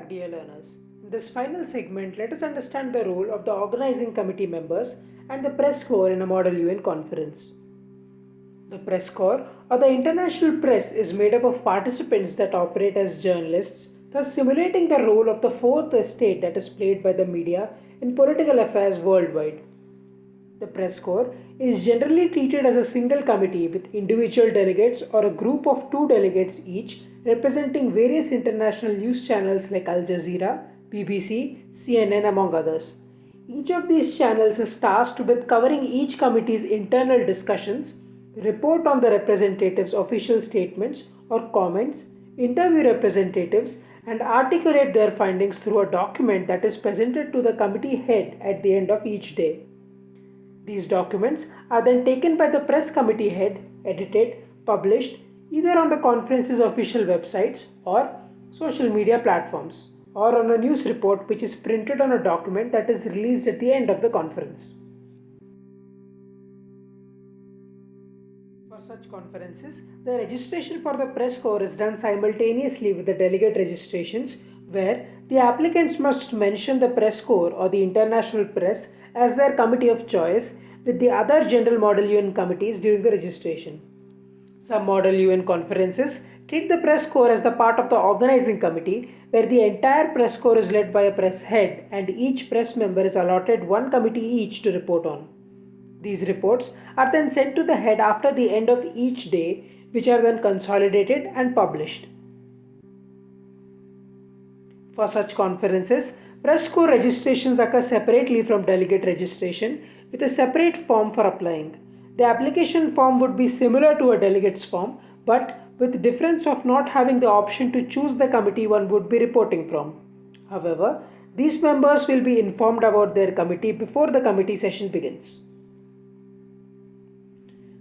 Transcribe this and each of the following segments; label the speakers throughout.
Speaker 1: back dear learners. In this final segment, let us understand the role of the organizing committee members and the press corps in a Model UN conference. The press corps or the international press is made up of participants that operate as journalists, thus simulating the role of the fourth estate that is played by the media in political affairs worldwide. The press corps is generally treated as a single committee with individual delegates or a group of two delegates each representing various international news channels like Al Jazeera, BBC, CNN, among others. Each of these channels is tasked with covering each committee's internal discussions, report on the representatives' official statements or comments, interview representatives, and articulate their findings through a document that is presented to the committee head at the end of each day. These documents are then taken by the press committee head, edited, published, either on the conference's official websites or social media platforms or on a news report which is printed on a document that is released at the end of the conference. For such conferences, the registration for the press corps is done simultaneously with the delegate registrations where the applicants must mention the press corps or the international press as their committee of choice with the other general model UN committees during the registration. Some model UN conferences treat the press corps as the part of the organizing committee where the entire press corps is led by a press head and each press member is allotted one committee each to report on. These reports are then sent to the head after the end of each day which are then consolidated and published. For such conferences, press corps registrations occur separately from delegate registration with a separate form for applying. The application form would be similar to a delegate's form, but with the difference of not having the option to choose the committee one would be reporting from. However, these members will be informed about their committee before the committee session begins.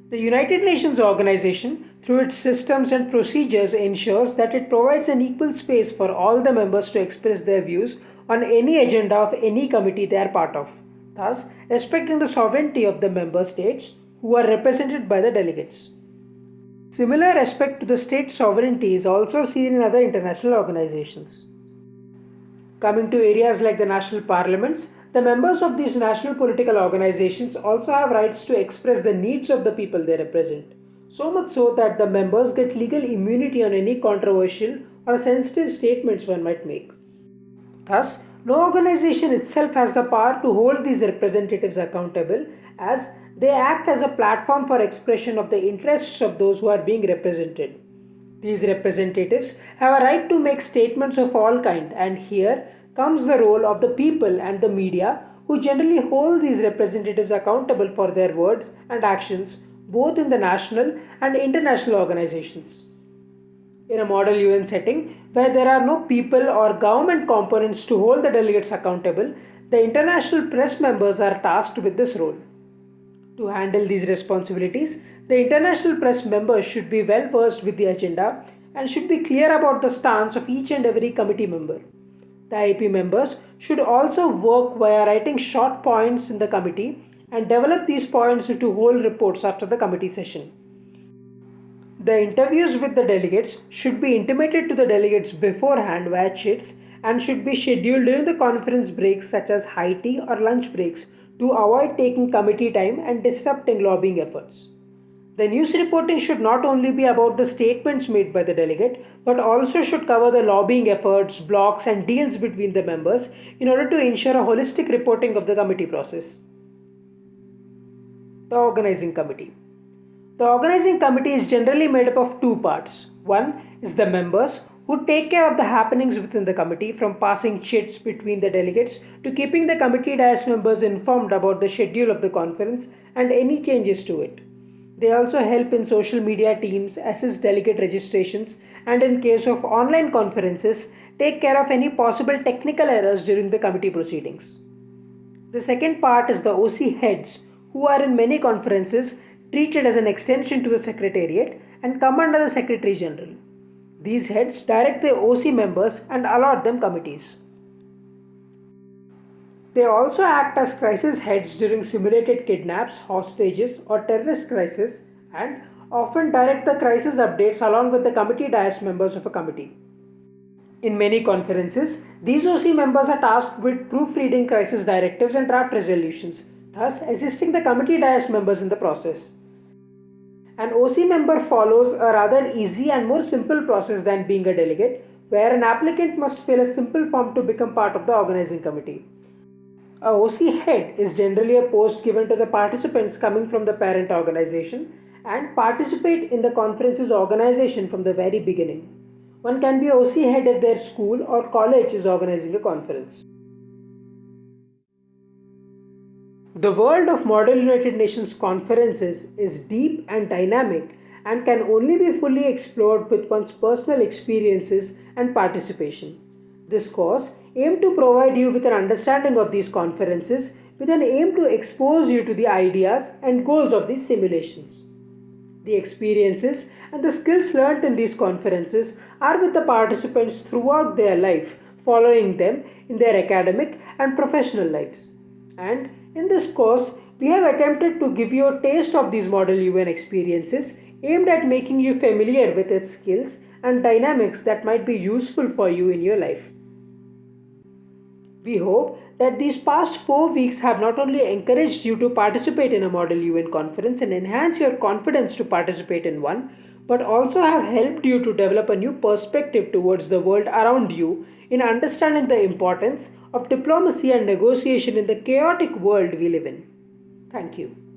Speaker 1: The United Nations organization, through its systems and procedures, ensures that it provides an equal space for all the members to express their views on any agenda of any committee they are part of, thus respecting the sovereignty of the member states who are represented by the delegates. Similar respect to the state sovereignty is also seen in other international organizations. Coming to areas like the national parliaments, the members of these national political organizations also have rights to express the needs of the people they represent. So much so that the members get legal immunity on any controversial or sensitive statements one might make. Thus, no organization itself has the power to hold these representatives accountable as they act as a platform for expression of the interests of those who are being represented. These representatives have a right to make statements of all kind and here comes the role of the people and the media who generally hold these representatives accountable for their words and actions both in the national and international organizations. In a model UN setting where there are no people or government components to hold the delegates accountable, the international press members are tasked with this role. To handle these responsibilities, the international press members should be well versed with the agenda and should be clear about the stance of each and every committee member. The IAP members should also work via writing short points in the committee and develop these points into whole reports after the committee session. The interviews with the delegates should be intimated to the delegates beforehand via chits and should be scheduled during the conference breaks such as high tea or lunch breaks to avoid taking committee time and disrupting lobbying efforts. The news reporting should not only be about the statements made by the delegate, but also should cover the lobbying efforts, blocs, and deals between the members in order to ensure a holistic reporting of the committee process. The Organizing Committee The Organizing Committee is generally made up of two parts. One is the members who take care of the happenings within the committee from passing chits between the delegates to keeping the committee dais members informed about the schedule of the conference and any changes to it. They also help in social media teams, assist delegate registrations, and in case of online conferences, take care of any possible technical errors during the committee proceedings. The second part is the OC heads, who are in many conferences treated as an extension to the Secretariat and come under the Secretary General. These heads direct the OC members and allot them committees. They also act as crisis heads during simulated kidnaps, hostages, or terrorist crisis and often direct the crisis updates along with the committee dais members of a committee. In many conferences, these OC members are tasked with proofreading crisis directives and draft resolutions, thus assisting the committee dais members in the process. An OC member follows a rather easy and more simple process than being a delegate, where an applicant must fill a simple form to become part of the organizing committee. A OC head is generally a post given to the participants coming from the parent organization and participate in the conference's organization from the very beginning. One can be OC head if their school or college is organizing a conference. The world of Model United Nations conferences is deep and dynamic and can only be fully explored with one's personal experiences and participation. This course aimed to provide you with an understanding of these conferences with an aim to expose you to the ideas and goals of these simulations. The experiences and the skills learnt in these conferences are with the participants throughout their life, following them in their academic and professional lives. And in this course, we have attempted to give you a taste of these Model UN experiences aimed at making you familiar with its skills and dynamics that might be useful for you in your life. We hope that these past four weeks have not only encouraged you to participate in a Model UN conference and enhance your confidence to participate in one, but also have helped you to develop a new perspective towards the world around you in understanding the importance of diplomacy and negotiation in the chaotic world we live in. Thank you.